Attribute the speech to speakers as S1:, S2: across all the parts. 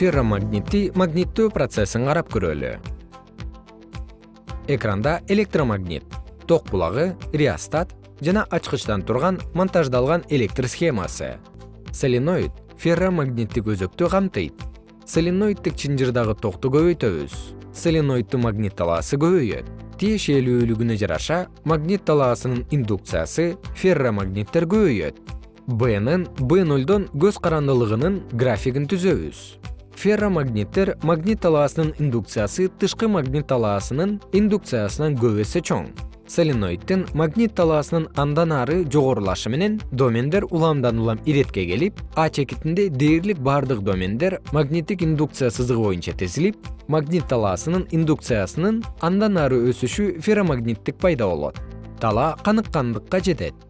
S1: ферромагниттий магниттөө процессин карап көрөлү. Экранда электромагнит ток булагы реостат жана ачкычтан турган монтаждалган электр схемасы. Соленоид ферромагниттик өзөктү камтыйт. Соленоиддик чынжырдагы токту көбөйтөбүз. Соленоиддин магнит талаасы көбөйөт. Тиешелүүлүгүнө жараша магнит талаасынын индукциясы ферромагниттер көбөйөт. Бнын б нолдон көз карандылыгынын графигин түзөбүз ферромагниттер магнит талаасынын индукциясы тышкы магнит талаасынын индукциясынан көп эсе чоң. Соленоиддин магнит талаасынын андан ары жогорулашы менен домендер уламдан улам иретке келип а чекитинде дээрлик бардык домендер магниттик индукция сызыгы боюнча тизилип магнит талаасынын индукциясынын андан ары өсүшү ферромагниттик пайда болот. Талаа каныккандыкка жетет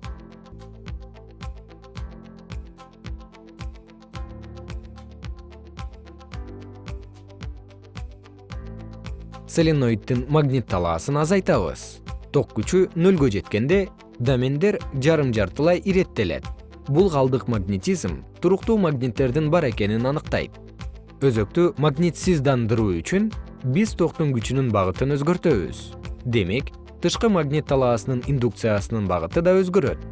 S1: соленоиддин магнит талаасын азайтабыз. Ток күчү нөлгө жеткенде домендер жарым жартылай иреттелет. Бул калдык магнетизм туруктуу магниттердин бар экенин аныктайт. Өзөктү магнитсиздандыруу үчүн биз токтун күчүнүн багытын өзгөртөбүз. Демек тышкы магнит талаасынын индукциясынын багыты да өзгөрөт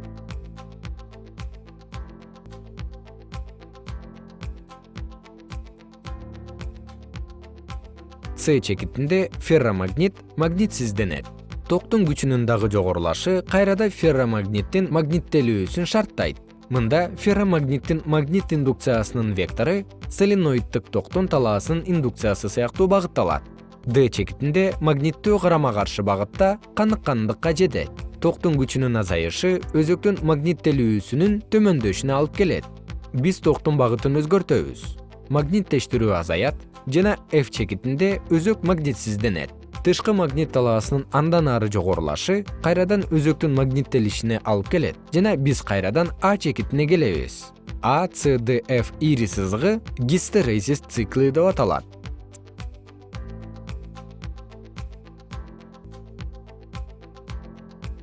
S1: с чекитинде ферромагнит магнитсизденет. Токтун күчүнүн дагы жогорулашы кайрада ферромагниттин магниттелүүсүн шарттайт. Мында ферромагниттин магнит индукциясынын вектору соленоиддик токтун талаасынын индукциясы сыяктуу багытталат. Д чекитинде магниттөө карама каршы багытта каныккандыкка жетет. Токтун күчүнүн азайышы өзөктүн магниттелүүсүнүн төмөндөшүнө алып келет. Биз токтун багытын өзгөртөбүз магниттештирүү азаят жана f чекитинде өзөк магнитсизденет тышкы магнит талаасынын андан ары жогорулашы кайрадан өзөктүн магниттелишине алып келет жана биз кайрадан а чекитине келебиз. А c d f ири сызыгы гистерезис циклы деп аталат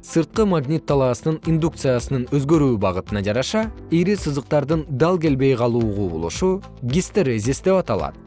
S1: сырткы магнит талаасынын индукциясынын өзгөрүү багытына жараша ири сызыктардын дал келбей калуу кубулушу гистерезис деп аталат